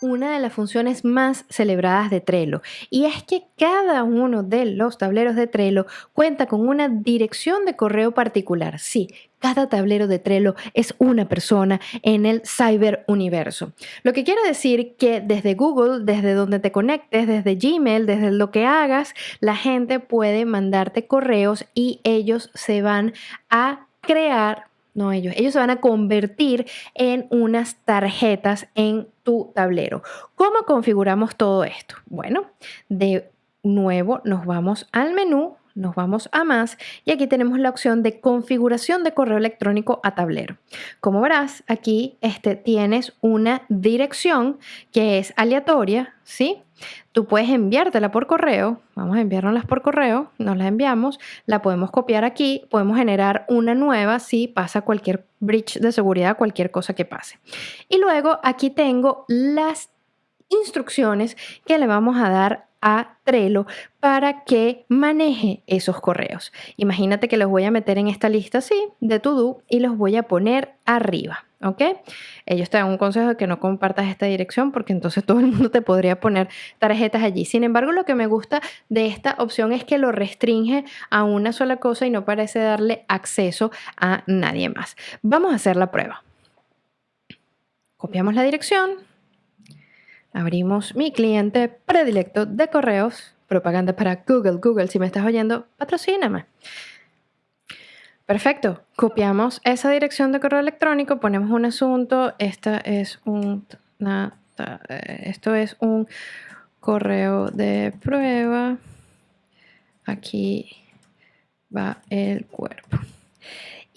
una de las funciones más celebradas de Trello y es que cada uno de los tableros de Trello cuenta con una dirección de correo particular. Sí, cada tablero de Trello es una persona en el ciberuniverso. Lo que quiere decir que desde Google, desde donde te conectes, desde Gmail, desde lo que hagas, la gente puede mandarte correos y ellos se van a crear no ellos, ellos se van a convertir en unas tarjetas en tu tablero. ¿Cómo configuramos todo esto? Bueno, de nuevo nos vamos al menú nos vamos a más y aquí tenemos la opción de configuración de correo electrónico a tablero. Como verás, aquí este, tienes una dirección que es aleatoria, ¿sí? Tú puedes enviártela por correo, vamos a enviárnoslas por correo, nos la enviamos, la podemos copiar aquí, podemos generar una nueva si pasa cualquier breach de seguridad, cualquier cosa que pase. Y luego aquí tengo las instrucciones que le vamos a dar a Trello para que maneje esos correos. Imagínate que los voy a meter en esta lista así de to-do y los voy a poner arriba. ¿Ok? Ellos te dan un consejo de que no compartas esta dirección porque entonces todo el mundo te podría poner tarjetas allí. Sin embargo, lo que me gusta de esta opción es que lo restringe a una sola cosa y no parece darle acceso a nadie más. Vamos a hacer la prueba. Copiamos la dirección, abrimos mi cliente predilecto de correos, propaganda para Google. Google, si me estás oyendo, patrocíname. Perfecto, copiamos esa dirección de correo electrónico, ponemos un asunto, esta es un, eh, esto es un correo de prueba, aquí va el cuerpo.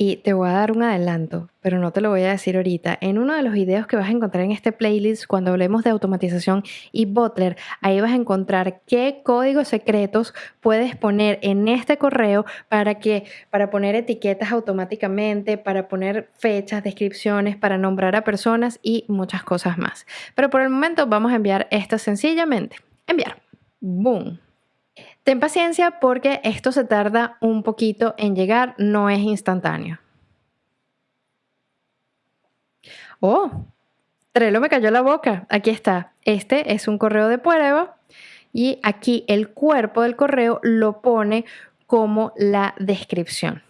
Y te voy a dar un adelanto, pero no te lo voy a decir ahorita. En uno de los videos que vas a encontrar en este playlist, cuando hablemos de automatización y Butler, ahí vas a encontrar qué códigos secretos puedes poner en este correo para que, para poner etiquetas automáticamente, para poner fechas, descripciones, para nombrar a personas y muchas cosas más. Pero por el momento vamos a enviar esto sencillamente. Enviar. Boom. Ten paciencia porque esto se tarda un poquito en llegar, no es instantáneo. Oh, Trello me cayó la boca. Aquí está. Este es un correo de prueba y aquí el cuerpo del correo lo pone como la descripción.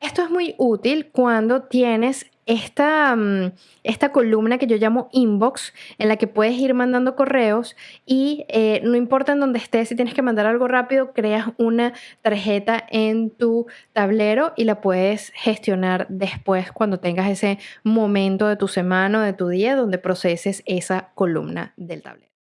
Esto es muy útil cuando tienes esta, mm, esta columna que yo llamo inbox, en la que puedes ir mandando correos y eh, no importa en dónde estés, si tienes que mandar algo rápido, creas una tarjeta en tu tablero y la puedes gestionar después cuando tengas ese momento de tu semana o de tu día donde proceses esa columna del tablero.